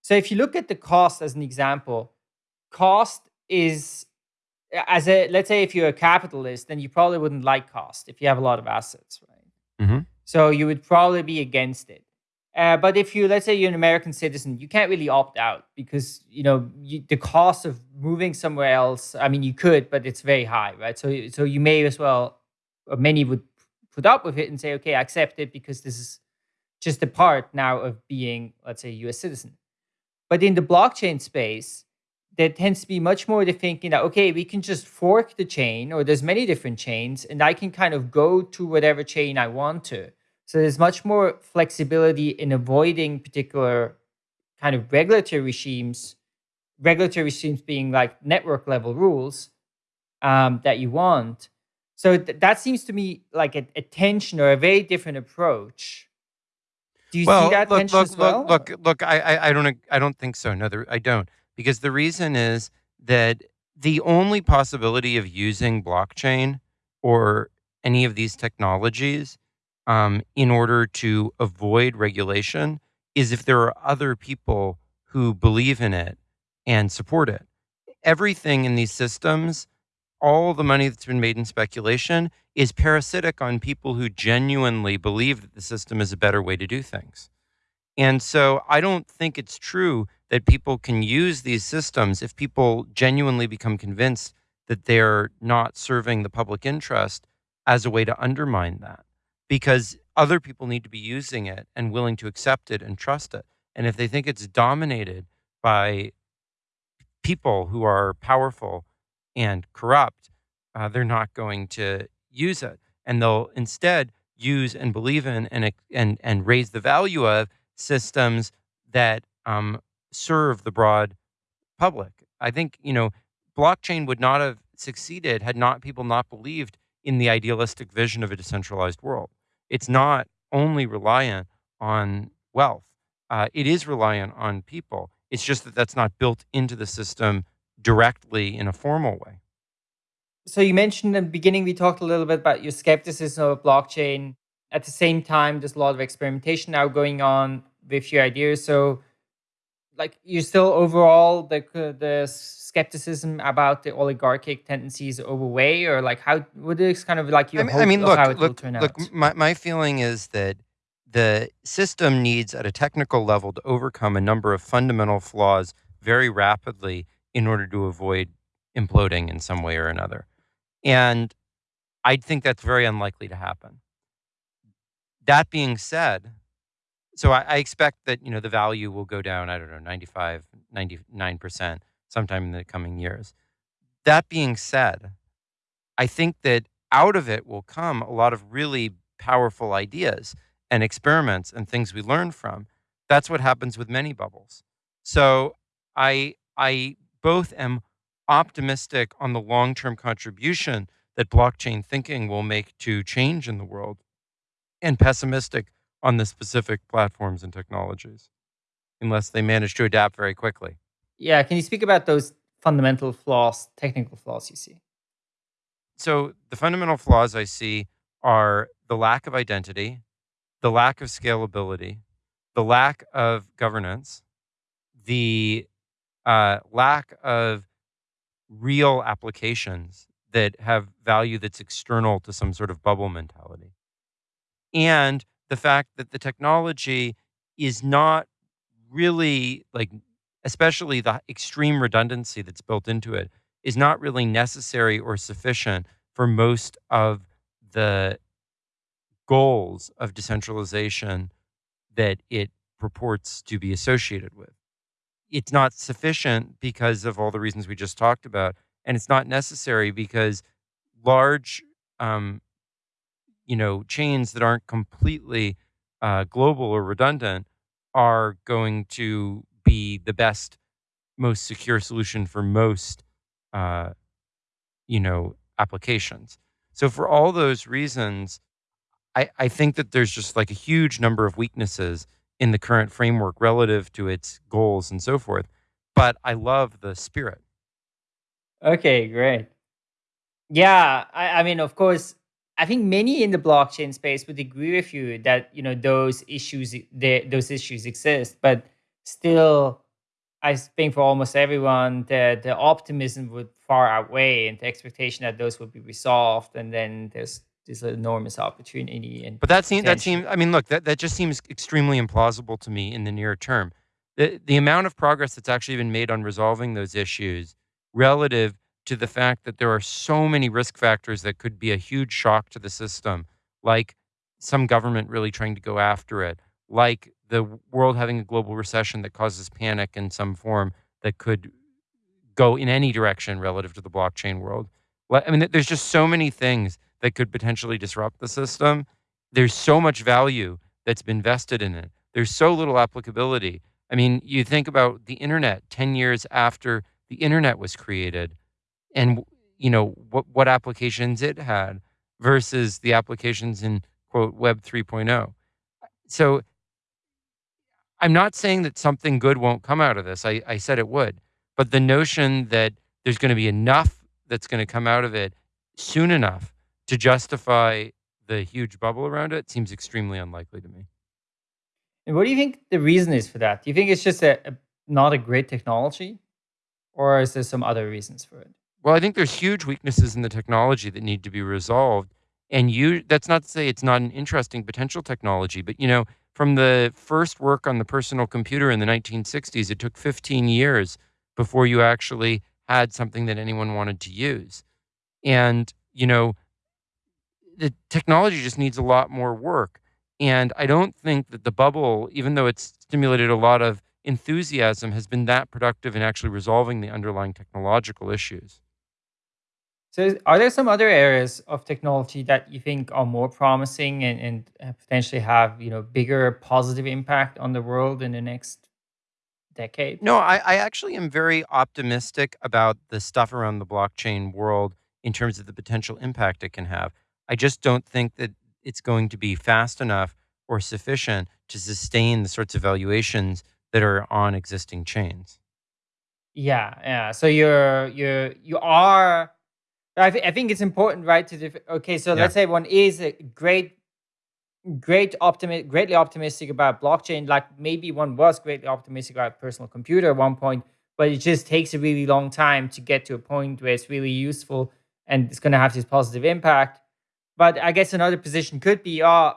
So if you look at the cost as an example, cost is as a let's say if you're a capitalist, then you probably wouldn't like cost if you have a lot of assets, right? Mhm. So you would probably be against it. Uh, but if you let's say you're an American citizen, you can't really opt out because you know you, the cost of moving somewhere else. I mean, you could, but it's very high, right? So so you may as well, many would put up with it and say, okay, I accept it because this is just a part now of being, let's say, a U.S. citizen. But in the blockchain space, there tends to be much more the thinking that okay, we can just fork the chain, or there's many different chains, and I can kind of go to whatever chain I want to. So there's much more flexibility in avoiding particular kind of regulatory regimes, regulatory regimes being like network level rules um, that you want. So th- that seems to me like a, a tension or a very different approach. Do you see that look, tension look, as well? look, look, look. I, I, I don't, I don't think so. No, there, I don't, because the reason is that the only possibility of using blockchain or any of these technologies um, in order to avoid regulation is if there are other people who believe in it and support it. Everything in these systems, all the money that's been made in speculation, is parasitic on people who genuinely believe that the system is a better way to do things. And so I don't think it's true that people can use these systems if people genuinely become convinced that they're not serving the public interest as a way to undermine that. Because other people need to be using it and willing to accept it and trust it. And if they think it's dominated by people who are powerful and corrupt, uh, they're not going to use it, and they'll instead use and believe in and and and raise the value of systems that um, serve the broad public. I think you know blockchain would not have succeeded had not people not believed in the idealistic vision of a decentralized world. It's not only reliant on wealth; uh, it is reliant on people. It's just that that's not built into the system directly in a formal way. so you mentioned in the beginning we talked a little bit about your skepticism of blockchain at the same time there's a lot of experimentation now going on with your ideas so like you're still overall the the skepticism about the oligarchic tendencies overway or like how what is kind of like you? I mean, hope I mean, look, how it will look, turn look. out My my feeling is that the system needs, at a technical level, to overcome a number of fundamental flaws very rapidly in order to avoid imploding in some way or another. And I think that's very unlikely to happen. That being said, so I, I, expect that you know the value will go down. I don't know, 95, 99 percent sometime in the coming years. That being said, I think that out of it will come a lot of really powerful ideas and experiments and things we learn from. That's what happens with many bubbles. So I I both am optimistic on the long-term contribution that blockchain thinking will make to change in the world and pessimistic on the specific platforms and technologies unless they manage to adapt very quickly. Yeah, can you speak about those fundamental flaws, technical flaws you see? So, the fundamental flaws I see are the lack of identity, the lack of scalability, the lack of governance, the uh, lack of real applications that have value that's external to some sort of bubble mentality. And the fact that the technology is not really like, especially the extreme redundancy that's built into it, is not really necessary or sufficient for most of the goals of decentralization that it purports to be associated with. It's not sufficient because of all the reasons we just talked about, and it's not necessary because large um, you know chains that aren't completely uh, global or redundant are going to be the best most secure solution for most uh, you know applications. So for all those reasons I, I think that there's just like a huge number of weaknesses in the current framework relative to its goals and so forth but i love the spirit. Okay great. Yeah I, I mean of course I think many in the blockchain space would agree with you that you know those issues those issues exist, but still, I think for almost everyone, the the optimism would far outweigh and the expectation that those would be resolved, and then there's this enormous opportunity. And but that seems that seems. I mean, look, that that just seems extremely implausible to me in the near term. The the amount of progress that's actually been made on resolving those issues relative to the fact that there are so many risk factors that could be a huge shock to the system, like some government really trying to go after it, like the world having a global recession that causes panic in some form that could go in any direction relative to the blockchain world. I mean, there's just so many things that could potentially disrupt the system. There's so much value that's been vested in it. There's so little applicability. I mean, you think about the internet 10 years after the internet was created and you know what what applications it had versus the applications in quote web 3.0 so i'm not saying that something good won't come out of this i, I said it would but the notion that there's going to be enough that's going to come out of it soon enough to justify the huge bubble around it seems extremely unlikely to me. And what do you think the reason is for that? Do you think it's just a, a uh, not a great technology? Or is there some other reasons for it well, I think there's huge weaknesses in the technology that need to be resolved. And you that's not to say it's not an interesting potential technology, but you know, from the first work on the personal computer in the 1960s, it took 15 years before you actually had something that anyone wanted to use. And, you know, the technology just needs a lot more work. And I don't think that the bubble, even though it's stimulated a lot of enthusiasm, has been that productive in actually resolving the underlying technological issues. So, are there some other areas of technology that you think are more promising and, and uh, potentially have you know bigger positive impact on the world in the next decade? No, I, I actually am very optimistic about the stuff around the blockchain world in terms of the potential impact it can have. I just don't think that it's going to be fast enough or sufficient to sustain the sorts of valuations that are on existing chains. Yeah, yeah. So you're you're you are I, th- I think it's important, right? To def- okay, so yeah. let's say one is a great, great optimi- greatly optimistic about blockchain. Like maybe one was greatly optimistic about personal computer at one point, but it just takes a really long time to get to a point where it's really useful and it's going to have this positive impact. But I guess another position could be, oh,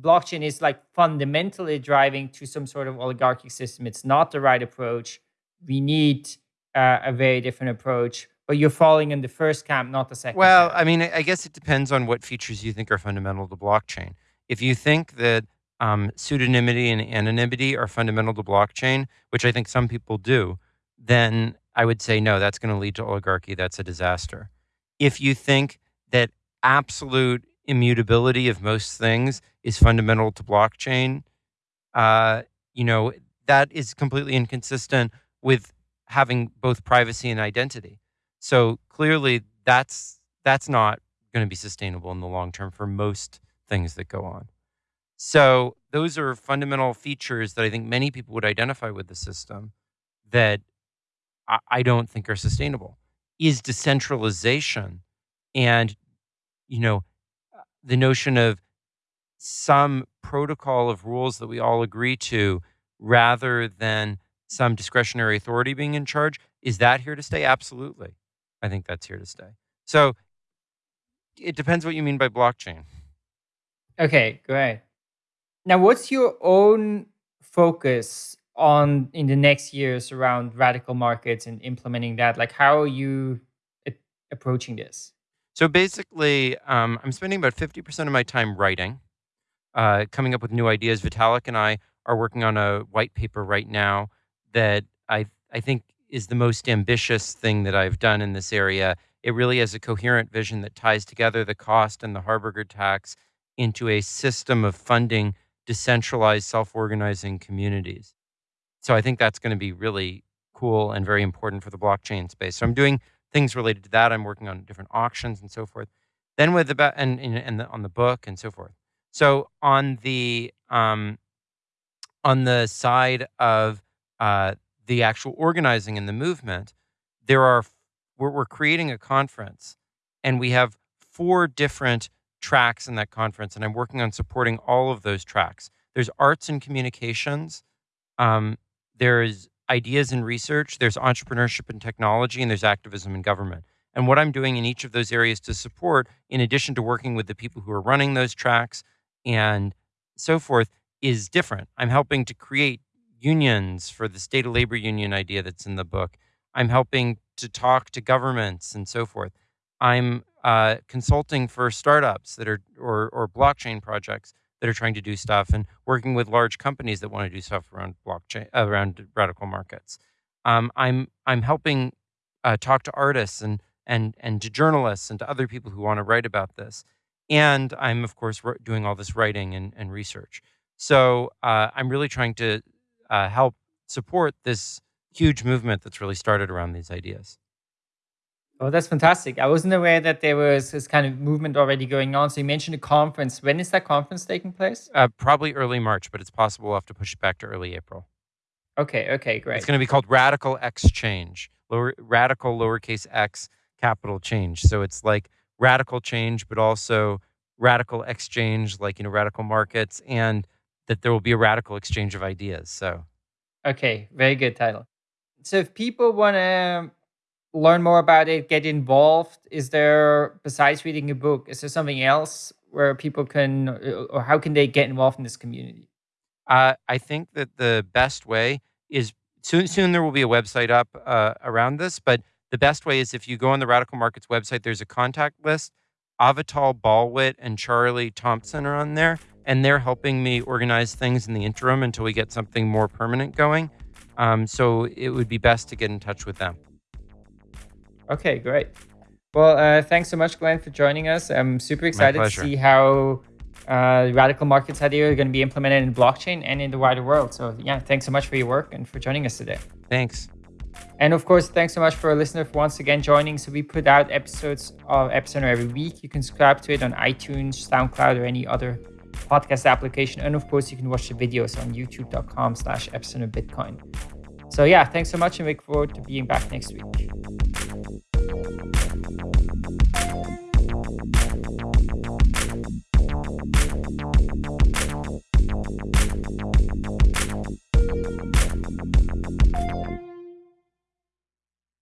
blockchain is like fundamentally driving to some sort of oligarchic system. It's not the right approach. We need uh, a very different approach. But you're falling in the first camp, not the second. Well, camp. I mean, I guess it depends on what features you think are fundamental to blockchain. If you think that um, pseudonymity and anonymity are fundamental to blockchain, which I think some people do, then I would say no, that's going to lead to oligarchy. That's a disaster. If you think that absolute immutability of most things is fundamental to blockchain, uh, you know, that is completely inconsistent with having both privacy and identity. So clearly that's that's not going to be sustainable in the long term for most things that go on. So those are fundamental features that I think many people would identify with the system that I, I don't think are sustainable. Is decentralization and you know uh, the notion of some protocol of rules that we all agree to rather than some discretionary authority being in charge is that here to stay absolutely i think that's here to stay so it depends what you mean by blockchain okay, great. Now, what's your own focus on in the next years around radical markets and implementing that? Like, how are you approaching this? So basically, um, I'm spending about 50% of my time writing, uh, coming up with new ideas. Vitalik and I are working on a white paper right now that I, I think is the most ambitious thing that I've done in this area. It really has a coherent vision that ties together the cost and the Harberger tax into a system of funding decentralized, self organizing communities. So I think that's going to be really cool and very important for the blockchain space. So I'm doing things related to that. I'm working on different auctions and so forth. Then with and and, and the, on the book and so forth. So on the um, on the side of uh, the actual organizing and the movement, there are we're, we're creating a conference, and we have four different tracks in that conference, and I'm working on supporting all of those tracks. There's arts and communications. Um, there's ideas and research, there's entrepreneurship and technology, and there's activism and government. And what I'm doing in each of those areas to support, in addition to working with the people who are running those tracks and so forth, is different. I'm helping to create unions for the state of labor union idea that's in the book. I'm helping to talk to governments and so forth. I'm uh, consulting for startups that are or or blockchain projects that are trying to do stuff and working with large companies that want to do stuff around blockchain around radical markets. Um, I'm I'm helping uh, talk to artists and and and to journalists and to other people who want to write about this. And I'm of course doing all this writing and, and research. So uh, I'm really trying to uh, help support this huge movement that's really started around these ideas. Oh, that's fantastic. I wasn't aware that there was this kind of movement already going on. So you mentioned a conference. When is that conference taking place? Uh, probably early March, but it's possible we'll have to push it back to early April. Okay, okay, great. It's going to be called Radical X Change, lower, radical lowercase x, capital change. So it's like radical change, but also radical exchange, like, you know, radical markets, and that there will be a radical exchange of ideas. So, okay, very good title. So if people want to learn more about it, get involved? Is there, besides reading a book, is there something else where people can, uh, or how can they get involved in this community? Uh, I think that the best way is soon. Soon there will be a website up uh, around this, but the best way is if you go on the Radical Markets website. There's a contact list. Avital Balwit and Charlie Thompson are on there, and they're helping me organize things in the interim until we get something more permanent going. Um, so it would be best to get in touch with them. Okay, great. Well, uh, thanks so much, Glen, for joining us. I'm super excited to see how uh, radical markets idea are going to be implemented in blockchain and in the wider world. So, yeah, thanks so much for your work and for joining us today. Thanks. And of course, thanks so much for a listener for once again joining. So we put out episodes of Epicenter every week. You can subscribe to it on iTunes, SoundCloud, or any other podcast application. And of course, you can watch the videos on youtube.com slash Epicenter Bitcoin. So yeah, thanks so much and look forward to being back next week.